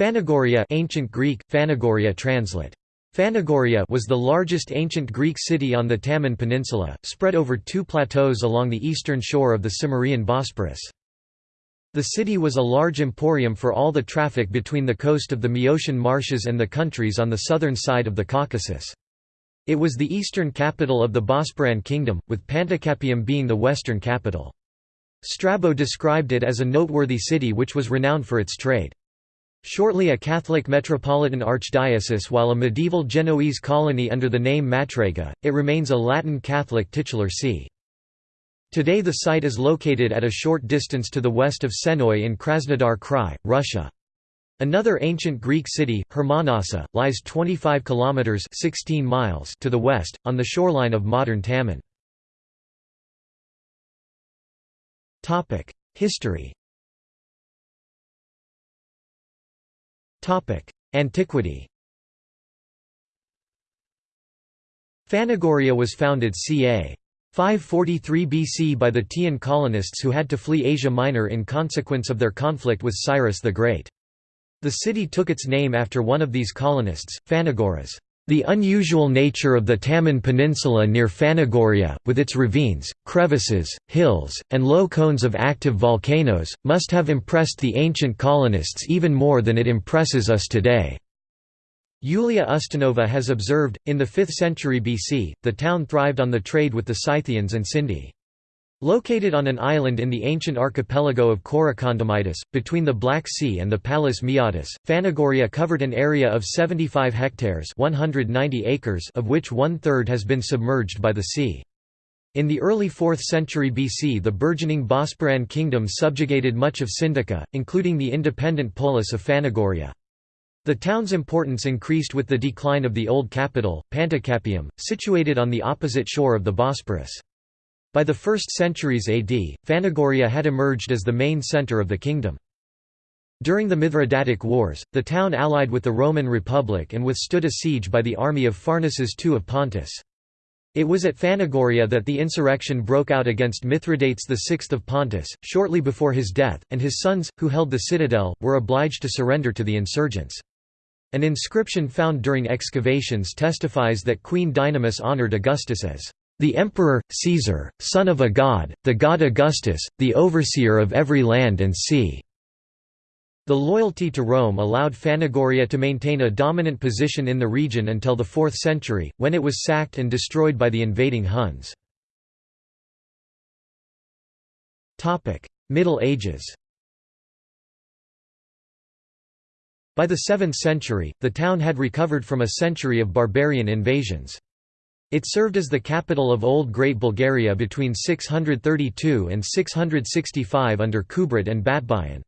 Phanagoria ancient Greek, Phanagoria translate. Phanagoria was the largest ancient Greek city on the Taman Peninsula, spread over two plateaus along the eastern shore of the Cimmerian Bosporus. The city was a large emporium for all the traffic between the coast of the Maeotian marshes and the countries on the southern side of the Caucasus. It was the eastern capital of the Bosporan kingdom, with Panticapaeum being the western capital. Strabo described it as a noteworthy city which was renowned for its trade. Shortly a Catholic metropolitan archdiocese while a medieval Genoese colony under the name Matrega, it remains a Latin Catholic titular see. Today the site is located at a short distance to the west of Sennoy in Krasnodar Krai, Russia. Another ancient Greek city, Hermonassa, lies 25 kilometers 16 miles to the west on the shoreline of modern Taman. Topic: History. Antiquity. Phanagoria was founded ca. 543 BC by the Teian colonists who had to flee Asia Minor in consequence of their conflict with Cyrus the Great. The city took its name after one of these colonists, Phanagoras. The unusual nature of the Taman Peninsula near Phanagoria, with its ravines, crevices, hills, and low cones of active volcanoes, must have impressed the ancient colonists even more than it impresses us today. Yulia Ustinova has observed, in the 5th century BC, the town thrived on the trade with the Scythians and Sindi. Located on an island in the ancient archipelago of Korokondamitis, between the Black Sea and the Palus Maeotis, Phanagoria covered an area of 75 hectares 190 acres of which one-third has been submerged by the sea. In the early 4th century BC the burgeoning Bosporan kingdom subjugated much of Sindica, including the independent polis of Phanagoria. The town's importance increased with the decline of the old capital, Panticapaeum, situated on the opposite shore of the Bosporus. By the 1st centuries AD, Phanagoria had emerged as the main centre of the kingdom. During the Mithridatic Wars, the town allied with the Roman Republic and withstood a siege by the army of Pharnaces II of Pontus. It was at Phanagoria that the insurrection broke out against Mithridates VI of Pontus, shortly before his death, and his sons, who held the citadel, were obliged to surrender to the insurgents. An inscription found during excavations testifies that Queen Dynamis honored Augustus as the emperor, Caesar, son of a god, the god Augustus, the overseer of every land and sea." The loyalty to Rome allowed Phanagoria to maintain a dominant position in the region until the 4th century, when it was sacked and destroyed by the invading Huns. Middle Ages By the 7th century, the town had recovered from a century of barbarian invasions. It served as the capital of Old Great Bulgaria between 632 and 665 under Kubrat and Batbayan.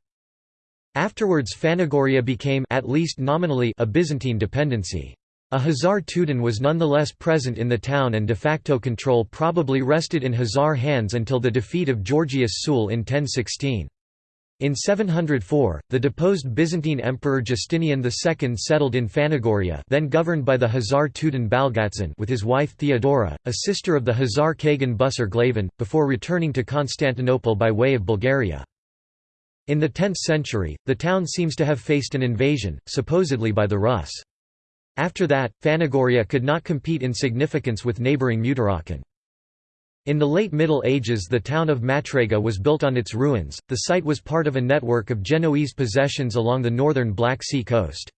Afterwards Phanagoria became at least nominally a Byzantine dependency. A Khazar tudun was nonetheless present in the town and de facto control probably rested in Khazar hands until the defeat of Georgius Tzul in 1016. In 704, the deposed Byzantine Emperor Justinian II settled in Phanagoria then governed by the Khazar tudun Balgitzin with his wife Theodora, a sister of the Khazar Kagan Busir Glavan, before returning to Constantinople by way of Bulgaria. In the 10th century, the town seems to have faced an invasion, supposedly by the Rus. After that, Phanagoria could not compete in significance with neighbouring Tmutarakan. In the late Middle Ages the town of Matrega was built on its ruins, the site was part of a network of Genoese possessions along the northern Black Sea coast.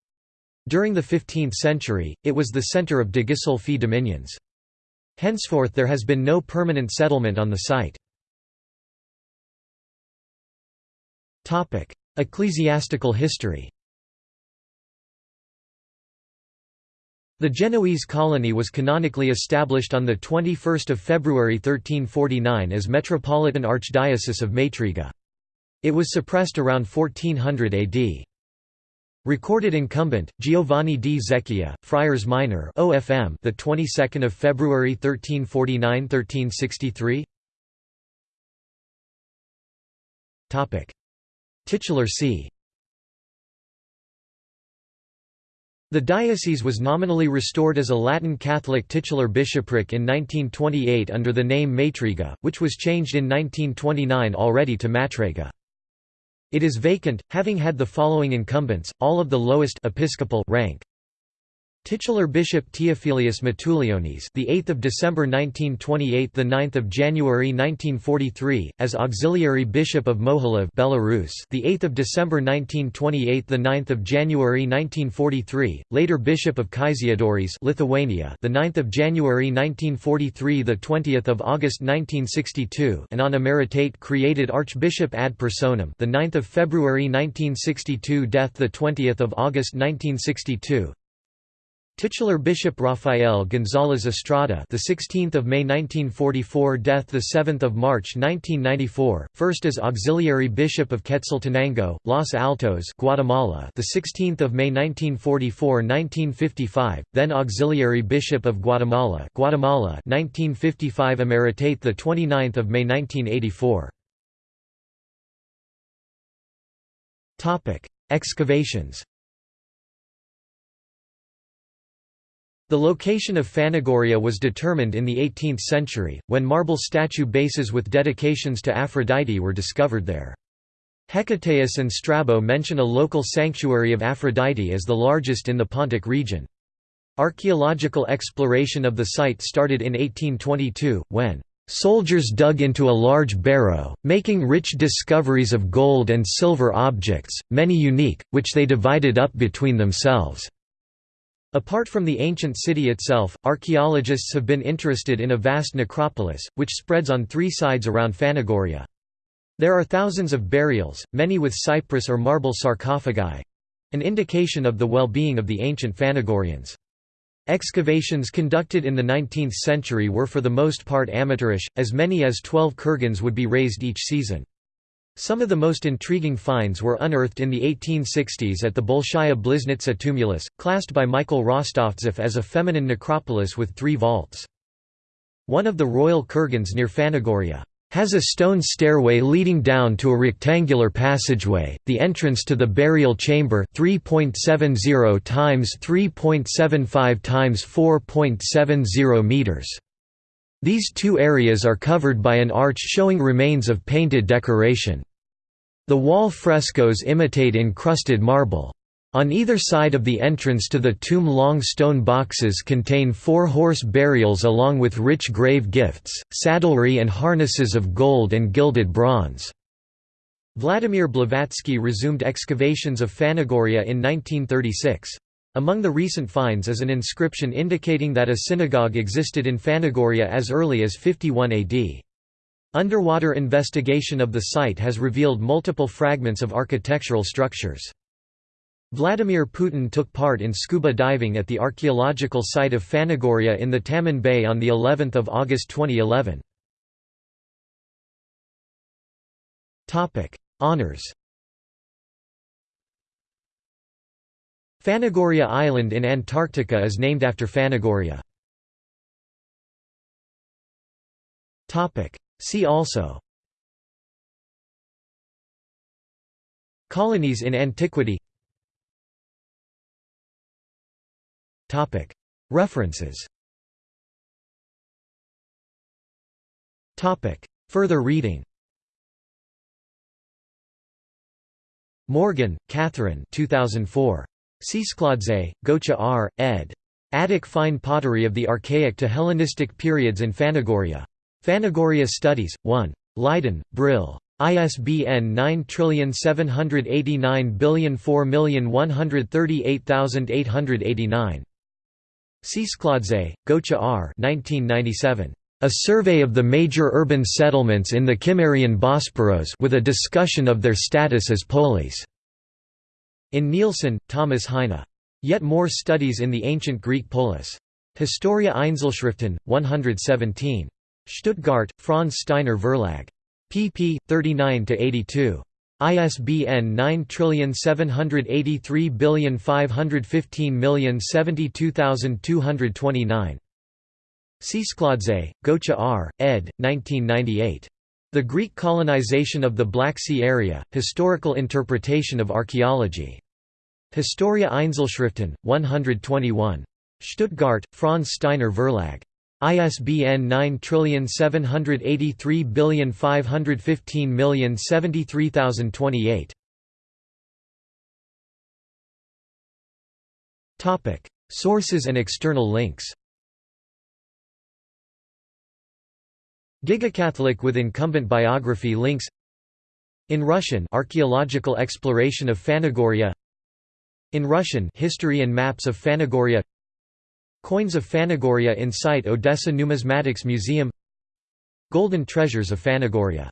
During the 15th century, it was the centre of De Ghisolfi dominions. Henceforth there has been no permanent settlement on the site. Ecclesiastical history The Genoese colony was canonically established on 21 February 1349 as Metropolitan Archdiocese of Matriga. It was suppressed around 1400 AD. Recorded incumbent Giovanni di Zecchia, Friars Minor (OFM), the 22nd of February 1349-1363. Topic: Titular see. The diocese was nominally restored as a Latin Catholic titular bishopric in 1928 under the name Matriga, which was changed in 1929 already to Matrega. It is vacant, having had the following incumbents, all of the lowest episcopal rank. Titular Bishop Teofilius Matulionis, the 8th of December 1928, the 9th of January 1943, as Auxiliary Bishop of Mohilev, Belarus, the 8th of December 1928, the 9th of January 1943, later Bishop of Kaišiadorys, Lithuania, the 9th of January 1943, the 20th of August 1962, and on emeritate created Archbishop ad personam, the 9th of February 1962, death the 20th of August 1962. Titular Bishop Rafael González Estrada, the 16th of May 1944, death the 7th of March 1994, first as auxiliary bishop of Quetzaltenango, Los Altos, Guatemala, the 16th of May 1944-1955, then auxiliary bishop of Guatemala, Guatemala, 1955, emeritate the 29th of May 1984. Topic: Excavations. The location of Phanagoria was determined in the 18th century, when marble statue bases with dedications to Aphrodite were discovered there. Hecataeus and Strabo mention a local sanctuary of Aphrodite as the largest in the Pontic region. Archaeological exploration of the site started in 1822, when Soldiers dug into a large barrow, making rich discoveries of gold and silver objects, many unique, which they divided up between themselves. Apart from the ancient city itself, archaeologists have been interested in a vast necropolis, which spreads on three sides around Phanagoria. There are thousands of burials, many with cypress or marble sarcophagi—an indication of the well-being of the ancient Phanagorians. Excavations conducted in the 19th century were for the most part amateurish, as many as 12 kurgans would be raised each season. Some of the most intriguing finds were unearthed in the 1860s at the Bolshaya Bliznitsa tumulus, classed by Michael Rostovtsev as a feminine necropolis with three vaults. One of the royal kurgans near Phanagoria has a stone stairway leading down to a rectangular passageway, the entrance to the burial chamber 3.70 times 3.75 times 4.70 meters. These two areas are covered by an arch showing remains of painted decoration. The wall frescoes imitate encrusted marble. On either side of the entrance to the tomb long stone boxes contain four horse burials along with rich grave gifts, saddlery and harnesses of gold and gilded bronze. Vladimir Blavatsky resumed excavations of Phanagoria in 1936. Among the recent finds is an inscription indicating that a synagogue existed in Phanagoria as early as 51 AD. Underwater investigation of the site has revealed multiple fragments of architectural structures. Vladimir Putin took part in scuba diving at the archaeological site of Phanagoria in the Taman Bay on the 11th of August 2011. Topic: Honors Phanagoria Island in Antarctica is named after Phanagoria. See also. Colonies in antiquity. References. Further reading. Morgan, Catherine. 2004. Tsetskhladze, Gocha R., ed. Attic Fine Pottery of the Archaic to Hellenistic Periods in Phanagoria. Phanagoria Studies, 1. Leiden, Brill. ISBN 9789004138889. Tsetskhladze, Gocha R. 1997. A survey of the major urban settlements in the Cimmerian Bosporos with a discussion of their status as polis. In Nielsen, Thomas Heine. Yet more studies in the ancient Greek polis. Historia Einzelschriften, 117. Stuttgart, Franz Steiner Verlag. pp. 39–82. ISBN 9783515072229. Tsetskhladze, Gocha R., ed. 1998. The Greek colonization of the Black Sea area, Historical Interpretation of Archaeology. Historia Einzelschriften, 121. Stuttgart, Franz Steiner Verlag. ISBN 9783515073028. Topic: Sources and external links. Gigacatholic with incumbent biography links. In Russian, archaeological exploration of Phanagoria. In Russian history and maps of Phanagoria Coins of Phanagoria in site Odessa Numismatics Museum. Golden treasures of Phanagoria